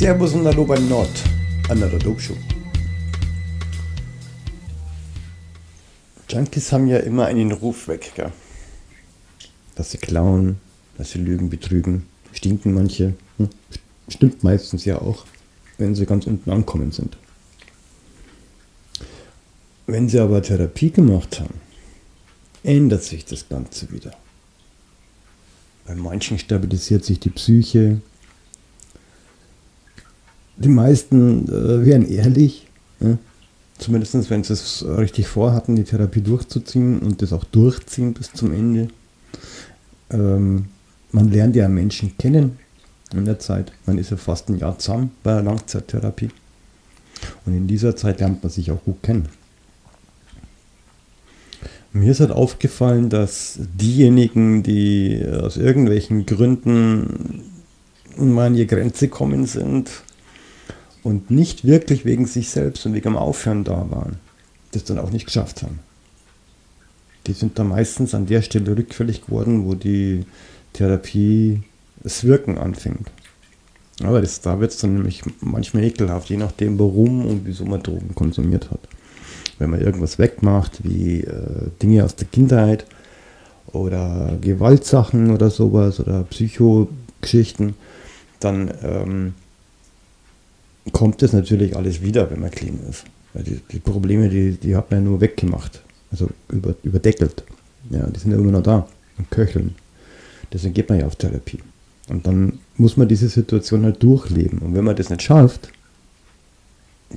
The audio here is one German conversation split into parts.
Servus und Hallo bei Nord, an der Dope Junkies haben ja immer einen Ruf weg, gell? dass sie klauen, dass sie lügen, betrügen, stinken manche. Hm? Stimmt meistens ja auch, wenn sie ganz unten ankommen sind. Wenn sie aber Therapie gemacht haben, ändert sich das Ganze wieder. Bei manchen stabilisiert sich die Psyche. Die meisten äh, wären ehrlich, ja? zumindest wenn sie es richtig vorhatten, die Therapie durchzuziehen und das auch durchziehen bis zum Ende. Ähm, man lernt ja Menschen kennen in der Zeit. Man ist ja fast ein Jahr zusammen bei der Langzeittherapie. Und in dieser Zeit lernt man sich auch gut kennen. Mir ist halt aufgefallen, dass diejenigen, die aus irgendwelchen Gründen mal an ihre Grenze kommen sind und nicht wirklich wegen sich selbst und wegen dem Aufhören da waren, das dann auch nicht geschafft haben. Die sind dann meistens an der Stelle rückfällig geworden, wo die Therapie das Wirken anfängt. Aber das, da wird es dann nämlich manchmal ekelhaft, je nachdem warum und wieso man Drogen konsumiert hat wenn man irgendwas wegmacht, wie äh, Dinge aus der Kindheit oder Gewaltsachen oder sowas oder Psychogeschichten, dann ähm, kommt das natürlich alles wieder, wenn man clean ist. Die, die, Probleme, die, die hat man ja nur weggemacht, also über, überdeckelt. Ja, die sind ja immer noch da und köcheln. Deswegen geht man ja auf Therapie. Und dann muss man diese Situation halt durchleben. Und wenn man das nicht schafft,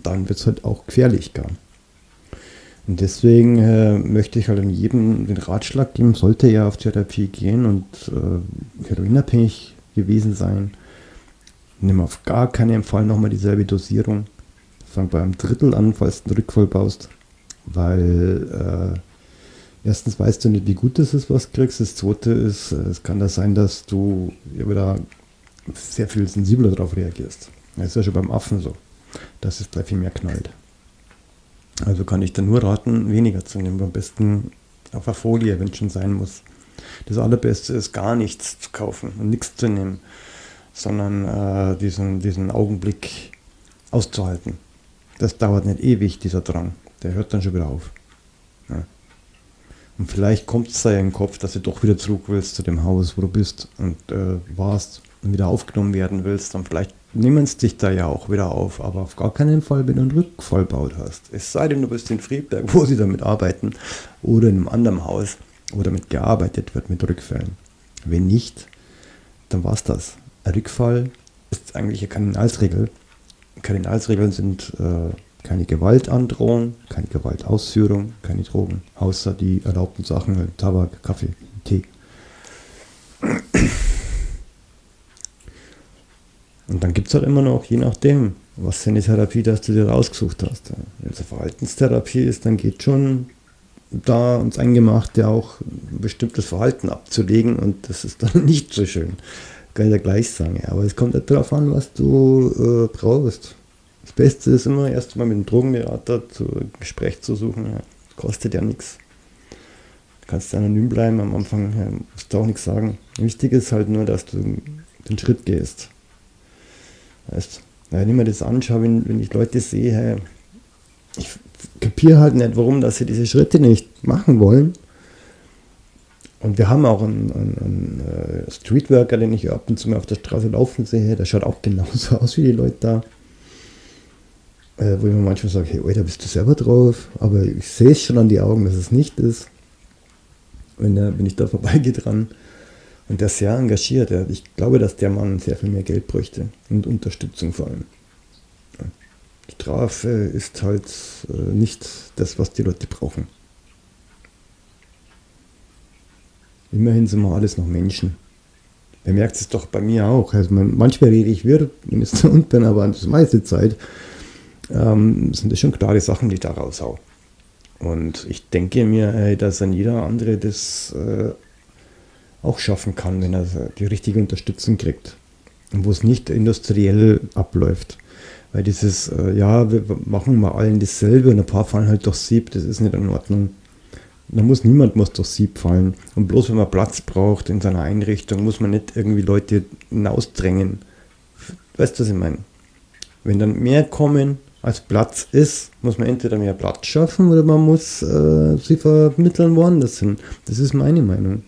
dann wird es halt auch gefährlich gar. Und deswegen äh, möchte ich halt an jedem den Ratschlag geben, sollte er auf Therapie gehen und äh, heroinabhängig gewesen sein, nimm auf gar keinen Fall nochmal dieselbe Dosierung. Fang bei einem Drittel an, falls du einen Rückfall baust, weil äh, erstens weißt du nicht, wie gut es ist, was du kriegst. Das zweite ist, äh, es kann da sein, dass du ja wieder sehr viel sensibler darauf reagierst. Das ist ja schon beim Affen so, dass es gleich viel mehr knallt. Also kann ich dann nur raten, weniger zu nehmen. Am besten auf der Folie, wenn es schon sein muss. Das Allerbeste ist gar nichts zu kaufen und nichts zu nehmen, sondern äh, diesen, diesen Augenblick auszuhalten. Das dauert nicht ewig, dieser Drang. Der hört dann schon wieder auf. Ja. Und vielleicht kommt es da ja im Kopf, dass du doch wieder zurück willst zu dem Haus, wo du bist und äh, warst und wieder aufgenommen werden willst. Dann vielleicht nehmen es dich da ja auch wieder auf, aber auf gar keinen Fall, wenn du einen Rückfallbaut hast. Es sei denn, du bist in Friedberg, wo sie damit arbeiten, oder in einem anderen Haus, wo damit gearbeitet wird mit Rückfällen. Wenn nicht, dann war es das. Rückfall ist eigentlich eine Kardinalsregel. Kardinalsregeln sind äh, keine Gewaltandrohung, keine Gewaltausführung, keine Drogen, außer die erlaubten Sachen, Tabak, Kaffee, Tee. Und dann gibt es halt immer noch, je nachdem, was für eine Therapie das du dir rausgesucht hast. Wenn es eine Verhaltenstherapie ist, dann geht schon da uns eingemacht, ja auch ein bestimmtes Verhalten abzulegen und das ist dann nicht so schön. Kann ich ja gleich sagen. Aber es kommt halt darauf an, was du äh, brauchst. Das Beste ist immer erstmal mit dem Drogenberater zu Gespräch zu suchen. Ja, kostet ja nichts. Du kannst anonym bleiben, am Anfang ja, musst du auch nichts sagen. Wichtig ist halt nur, dass du den Schritt gehst. Weißt, wenn ich mir das anschaue, wenn, wenn ich Leute sehe, ich kapiere halt nicht, warum dass sie diese Schritte nicht machen wollen. Und wir haben auch einen, einen, einen äh, Streetworker, den ich ab und zu mal auf der Straße laufen sehe, der schaut auch genauso aus wie die Leute da. Äh, wo ich mir manchmal sage, hey, Alter, bist du selber drauf? Aber ich sehe es schon an die Augen, dass es nicht ist. Wenn, der, wenn ich da vorbeigehe dran. Und der ist sehr engagiert. Ja. Ich glaube, dass der Mann sehr viel mehr Geld bräuchte und Unterstützung vor allem. Strafe ist halt äh, nicht das, was die Leute brauchen. Immerhin sind wir alles noch Menschen. Ihr merkt es doch bei mir auch. Also man, manchmal rede ich wirr, wenn ich so und bin, aber die meiste Zeit ähm, sind das schon klare Sachen, die ich da raushau. Und ich denke mir, dass ein jeder andere das äh, auch schaffen kann, wenn er die richtige Unterstützung kriegt. Und wo es nicht industriell abläuft. Weil dieses, äh, ja, wir machen mal allen dasselbe und ein paar fallen halt durch Sieb, das ist nicht in Ordnung. Da muss niemand muss durch Sieb fallen. Und bloß wenn man Platz braucht in seiner Einrichtung, muss man nicht irgendwie Leute hinausdrängen. Weißt du, was ich meine? Wenn dann mehr kommen, als Platz ist, muss man entweder mehr Platz schaffen oder man muss äh, sie vermitteln woanders hin. Das ist meine Meinung.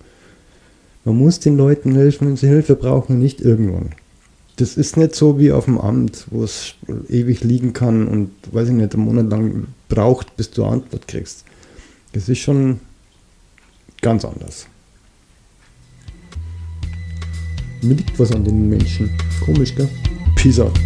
Man muss den Leuten helfen, wenn sie Hilfe brauchen, nicht irgendwann. Das ist nicht so wie auf dem Amt, wo es ewig liegen kann und, weiß ich nicht, einen Monat lang braucht, bis du Antwort kriegst. Das ist schon ganz anders. Mir liegt was an den Menschen. Komisch, gell? Peace out.